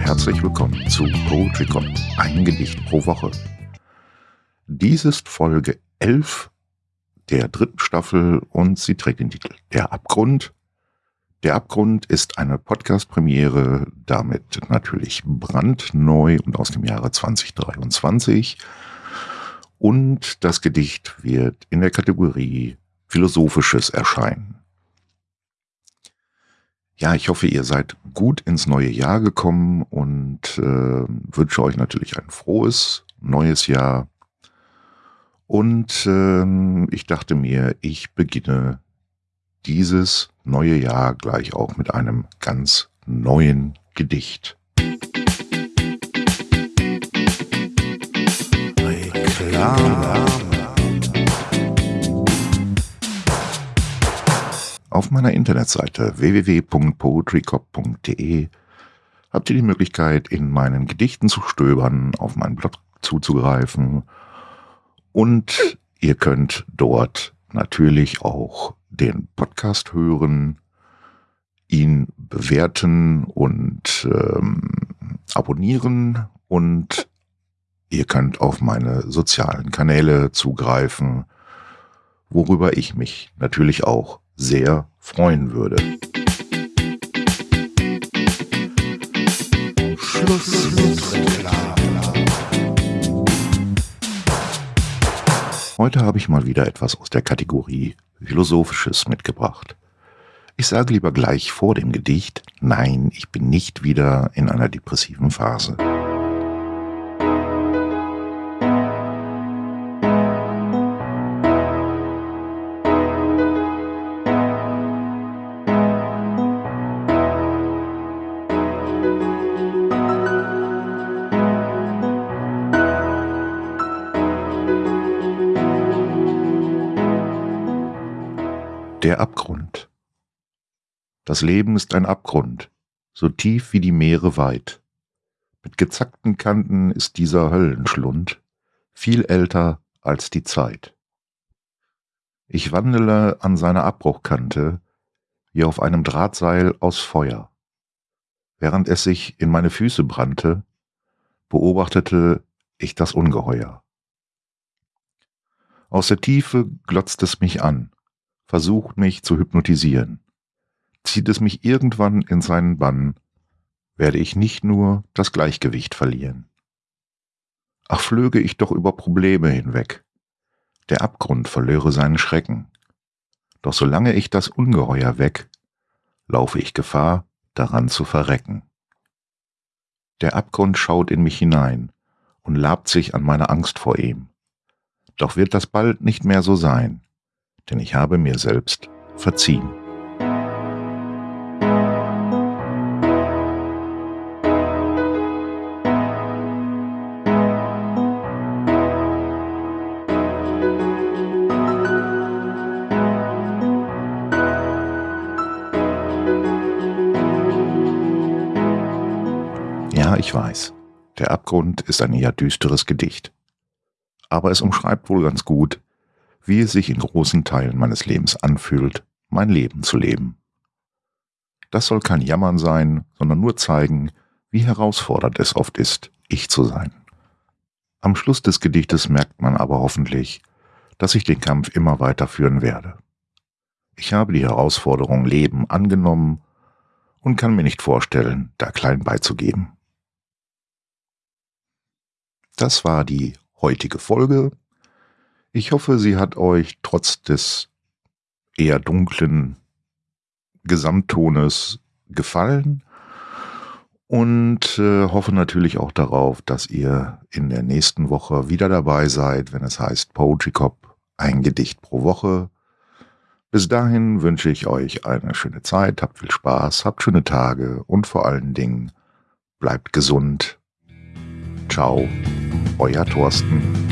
herzlich willkommen zu Poetry Cop, ein Gedicht pro Woche. Dies ist Folge 11 der dritten Staffel und sie trägt den Titel Der Abgrund. Der Abgrund ist eine Podcast-Premiere, damit natürlich brandneu und aus dem Jahre 2023. Und das Gedicht wird in der Kategorie Philosophisches erscheinen. Ja, ich hoffe, ihr seid gut ins neue Jahr gekommen und äh, wünsche euch natürlich ein frohes neues Jahr. Und äh, ich dachte mir, ich beginne dieses neue Jahr gleich auch mit einem ganz neuen Gedicht. Reklame. Meiner Internetseite www.poetrycop.de habt ihr die Möglichkeit, in meinen Gedichten zu stöbern, auf meinen Blog zuzugreifen. Und ihr könnt dort natürlich auch den Podcast hören, ihn bewerten und ähm, abonnieren. Und ihr könnt auf meine sozialen Kanäle zugreifen, worüber ich mich natürlich auch sehr freuen würde. Schluss Heute habe ich mal wieder etwas aus der Kategorie Philosophisches mitgebracht. Ich sage lieber gleich vor dem Gedicht, nein, ich bin nicht wieder in einer depressiven Phase. Das Leben ist ein Abgrund, so tief wie die Meere weit. Mit gezackten Kanten ist dieser Höllenschlund viel älter als die Zeit. Ich wandele an seiner Abbruchkante wie auf einem Drahtseil aus Feuer. Während es sich in meine Füße brannte, beobachtete ich das Ungeheuer. Aus der Tiefe glotzt es mich an versucht mich zu hypnotisieren. Zieht es mich irgendwann in seinen Bann, werde ich nicht nur das Gleichgewicht verlieren. Ach, flöge ich doch über Probleme hinweg. Der Abgrund verlöre seinen Schrecken. Doch solange ich das Ungeheuer weg, laufe ich Gefahr, daran zu verrecken. Der Abgrund schaut in mich hinein und labt sich an meiner Angst vor ihm. Doch wird das bald nicht mehr so sein denn ich habe mir selbst verziehen. Ich weiß, der Abgrund ist ein eher düsteres Gedicht. Aber es umschreibt wohl ganz gut, wie es sich in großen Teilen meines Lebens anfühlt, mein Leben zu leben. Das soll kein Jammern sein, sondern nur zeigen, wie herausfordernd es oft ist, ich zu sein. Am Schluss des Gedichtes merkt man aber hoffentlich, dass ich den Kampf immer weiter führen werde. Ich habe die Herausforderung Leben angenommen und kann mir nicht vorstellen, da klein beizugeben. Das war die heutige Folge ich hoffe, sie hat euch trotz des eher dunklen Gesamttones gefallen und äh, hoffe natürlich auch darauf, dass ihr in der nächsten Woche wieder dabei seid, wenn es heißt Poetry Cop, ein Gedicht pro Woche. Bis dahin wünsche ich euch eine schöne Zeit, habt viel Spaß, habt schöne Tage und vor allen Dingen bleibt gesund. Ciao, euer Thorsten.